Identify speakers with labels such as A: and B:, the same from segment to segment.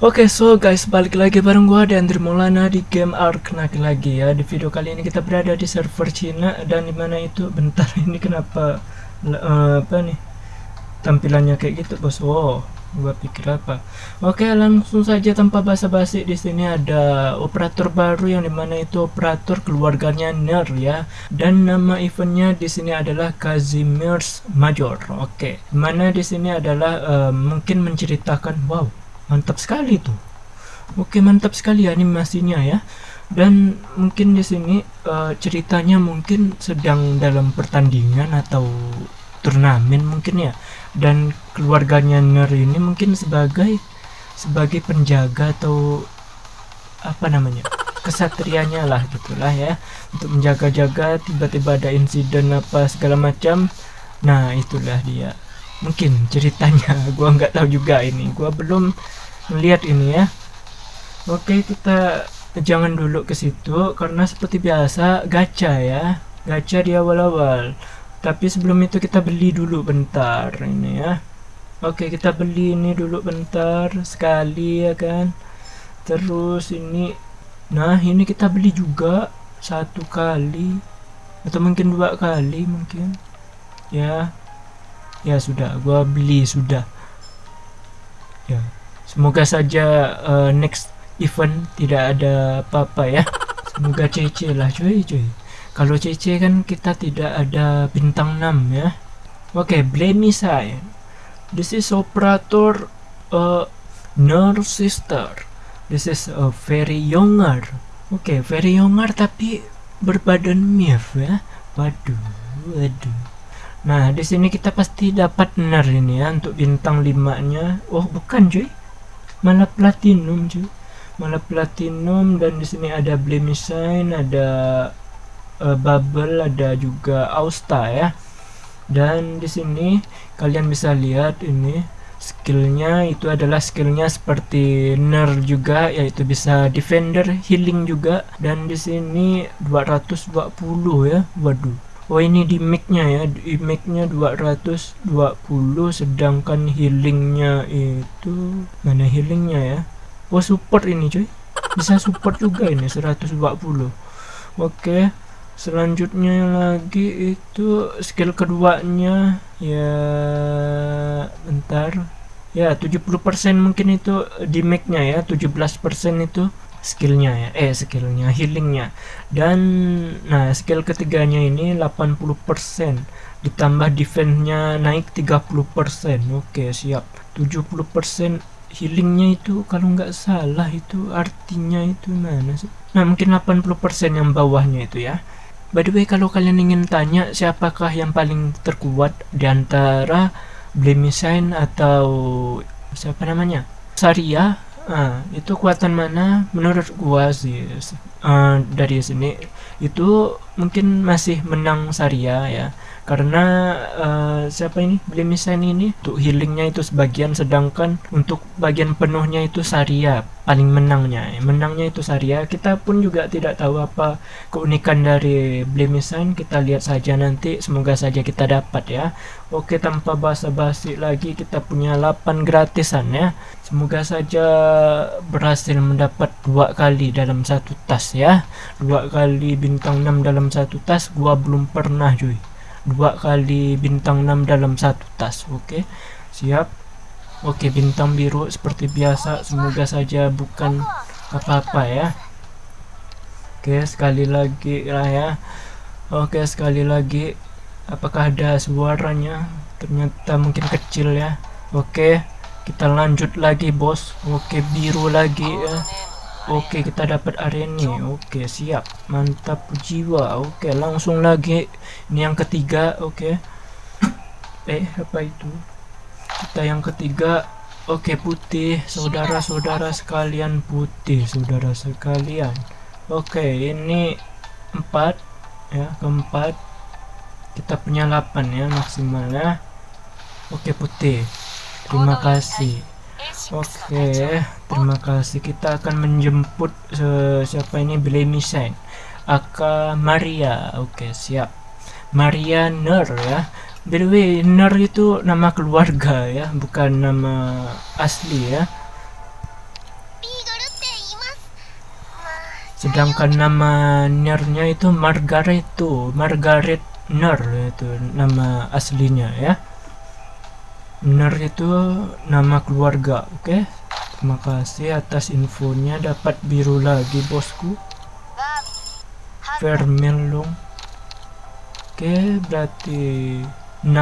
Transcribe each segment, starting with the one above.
A: Oke so guys balik lagi bareng gua dan Maulana di game Ark lagi ya. Di video kali ini kita berada di server Cina dan di mana itu bentar ini kenapa uh, apa nih tampilannya kayak gitu bos? Wow gua pikir apa? Oke langsung saja tanpa basa-basi di sini ada operator baru yang di mana itu operator keluarganya Ner ya. Dan nama eventnya di sini adalah Kazimier's Major. Oke mana di sini adalah uh, mungkin menceritakan wow mantap sekali tuh oke mantap sekali animasinya ya. Dan mungkin di sini uh, ceritanya mungkin sedang dalam pertandingan atau turnamen mungkin ya. Dan keluarganya Ner ini mungkin sebagai sebagai penjaga atau apa namanya kesatrianya lah gitulah ya. Untuk menjaga-jaga tiba-tiba ada insiden apa segala macam. Nah itulah dia. Mungkin ceritanya. Gua nggak tahu juga ini. Gua belum melihat ini ya. Oke kita jangan dulu ke situ karena seperti biasa gacha ya. Gacha di awal-awal. Tapi sebelum itu kita beli dulu bentar ini ya. Oke kita beli ini dulu bentar sekali ya kan. Terus ini nah ini kita beli juga satu kali atau mungkin dua kali mungkin. Ya. Ya sudah. Gua beli sudah. Ya Semoga saja uh, next event tidak ada apa-apa ya. Semoga CC lah cuy cuy. Kalau CC kan kita tidak ada bintang 6 ya. Oke, okay, blame saya. This is operator uh, nurse sister. This is a very younger. Oke, okay, very younger tapi berbadan MIF ya. Waduh, waduh. Nah, di sini kita pasti dapat benar ini ya untuk bintang 5-nya. Oh, bukan cuy malah platinum cuy. Malah platinum dan di sini ada blemisine ada uh, bubble ada juga austa ya. Dan di sini kalian bisa lihat ini skillnya itu adalah skillnya seperti ner juga yaitu bisa defender healing juga. Dan di sini 220 ya. Waduh Oh ini di mic-nya ya, di mic-nya 220 sedangkan healingnya itu mana healingnya ya? Oh support ini cuy, bisa support juga ini 120. Oke, selanjutnya lagi itu skill keduanya. Ya bentar. Ya 70% mungkin itu di mic-nya ya 17% itu skillnya ya. Eh skillnya healingnya. Dan nah skill ketiganya ini 80% ditambah defense-nya naik 30% oke siap. 70% healingnya itu kalau nggak salah itu artinya itu mana sih? Nah mungkin 80% yang bawahnya itu ya. By the way kalau kalian ingin tanya siapakah yang paling terkuat di antara Blemisine atau siapa namanya? Saria Nah, itu kekuatan mana? Menurut gua sih uh, dari sini itu mungkin masih menang Saria ya karena uh, siapa ini? Blemisan ini untuk healingnya itu sebagian sedangkan untuk bagian penuhnya itu Saria paling menangnya. Menangnya itu Saria. Kita pun juga tidak tahu apa keunikan dari Blemisan kita lihat saja nanti. Semoga saja kita dapat ya. Oke tanpa basa-basi lagi kita punya 8 gratisan ya. Semoga saja berhasil mendapat dua kali dalam satu tas ya. Dua kali bintang 6 dalam satu tas. Gua belum pernah cuy dua kali bintang 6 dalam satu tas oke? Siap? Oke bintang biru seperti biasa semoga saja bukan apa-apa ya. Oke sekali lagi lah ya. Oke sekali lagi apakah ada suaranya? Ternyata mungkin kecil ya. Oke kita lanjut lagi bos. Oke biru lagi ya Oke kita dapat arena Oke siap. Mantap jiwa. Oke langsung lagi. Ini yang ketiga Oke. Eh apa itu? Kita yang ketiga. Oke putih. Saudara-saudara sekalian putih. Saudara sekalian. Oke ini empat ya keempat. Kita punya 8 ya maksimal ya. Oke putih. Terima kasih Oke, okay, terima kasih. Kita akan menjemput uh, siapa ini Bilemisane. Aka Maria. Oke, okay, siap. Maria Ner ya. By the way, Ner itu nama keluarga ya, bukan nama asli ya. Sedangkan nama Nernya itu Margaret tuh, Margaret Ner itu nama aslinya ya. Ner itu nama keluarga oke? Okay? terima kasih atas infonya. Dapat biru lagi bosku. Vermelong oke okay, berarti 6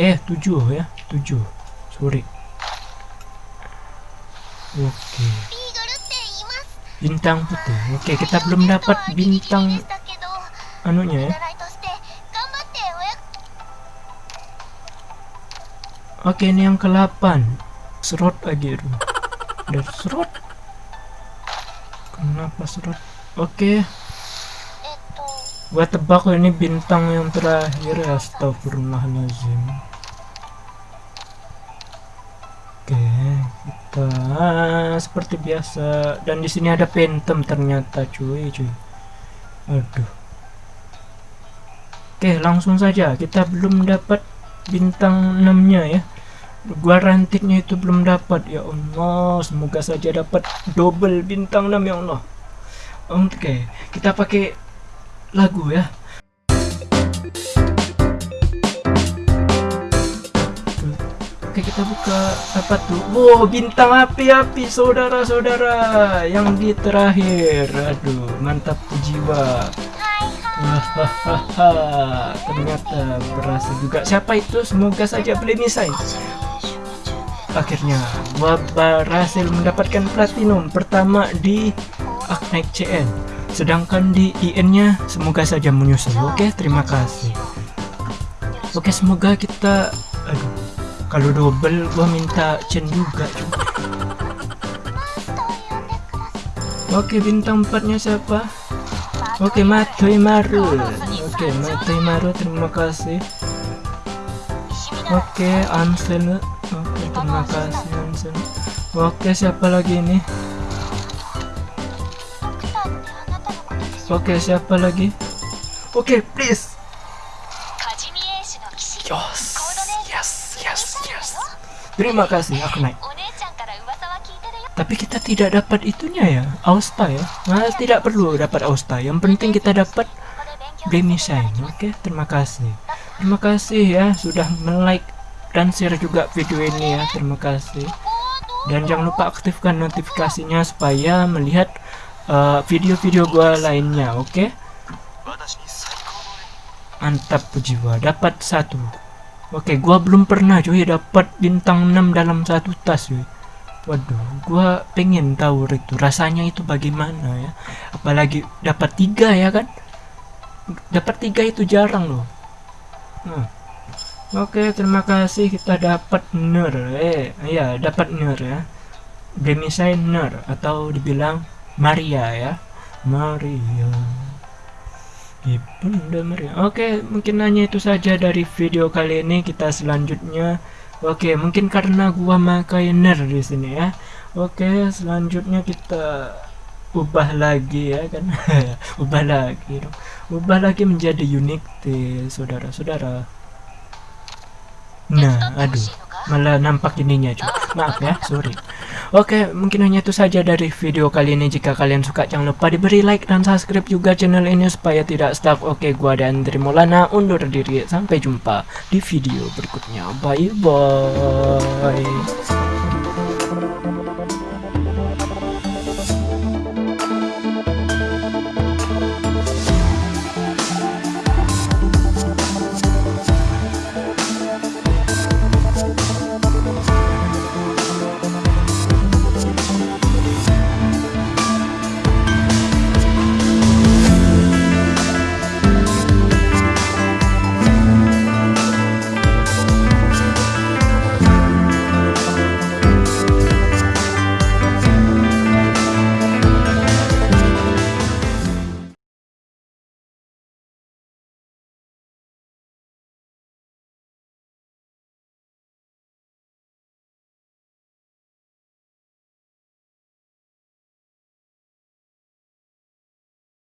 A: eh 7 ya 7 sorry. Oke. Okay. bintang putih. Oke okay, kita belum dapat bintang anunya ya Oke ini yang ke-8 Serot lagi itu Dari serot. Kenapa serot? Oke. Gua tebak ini bintang yang terakhir Astagfirullahaladzim. Oke Kita Seperti biasa. Dan di sini ada pentem ternyata cuy cuy. Aduh. Oke langsung saja. Kita belum dapat bintang 6 nya ya gua rantiknya itu belum dapat ya Allah. Semoga saja dapat double bintang 6 ya Allah. Oke okay, kita pakai lagu ya. Oke kita buka apa tuh? Wow bintang api-api saudara-saudara. Yang di terakhir. Aduh mantap jiwa. Hahaha Ternyata berhasil juga. Siapa itu? Semoga saja beli misai akhirnya gua berhasil mendapatkan platinum pertama di Aknaik CN sedangkan di IN nya semoga saja menyusul oke? Terima kasih. Oke semoga kita aduh kalau double gua minta chain juga oke bintang 4 nya siapa? Oke Matoi Maru. Oke Matoi Maru terima kasih. Oke Ansel terima kasih oke siapa lagi ini? Oke siapa lagi? Oke please. Yes yes yes yes. Terima kasih aku naik. Tapi kita tidak dapat itunya ya Austa ya. Nah, tidak perlu dapat Austa. Yang penting kita dapat Blame Shine. Oke terima kasih. Terima kasih ya sudah like dan share juga video ini ya terima kasih. Dan jangan lupa aktifkan notifikasinya supaya melihat uh, video-video uh, gua lainnya oke? Okay? mantap jiwa dapat satu. Oke okay, gua belum pernah cuy dapat bintang 6 dalam satu tas cuy. Waduh gua pengen tahu itu rasanya itu bagaimana ya? Apalagi dapat tiga ya kan? Dapat tiga itu jarang loh. Nah Oke, terima kasih kita dapat ner. Eh, iya, dapat ner ya. Demisai ner atau dibilang Maria ya. Maria. Ibunda Maria. Oke, mungkin hanya itu saja dari video kali ini. Kita selanjutnya Oke, mungkin karena gua pakai ner di sini ya. Oke, selanjutnya kita ubah lagi ya kan. ubah lagi. Ubah lagi menjadi unik saudara-saudara. Nah, aduh, malah nampak ininya cuy. Maaf ya, sorry. Oke, mungkin hanya itu saja dari video kali ini. Jika kalian suka, jangan lupa diberi like dan subscribe juga channel ini supaya tidak stuck. Oke, gua dan Trimolana undur diri. Sampai jumpa di video berikutnya. Bye bye.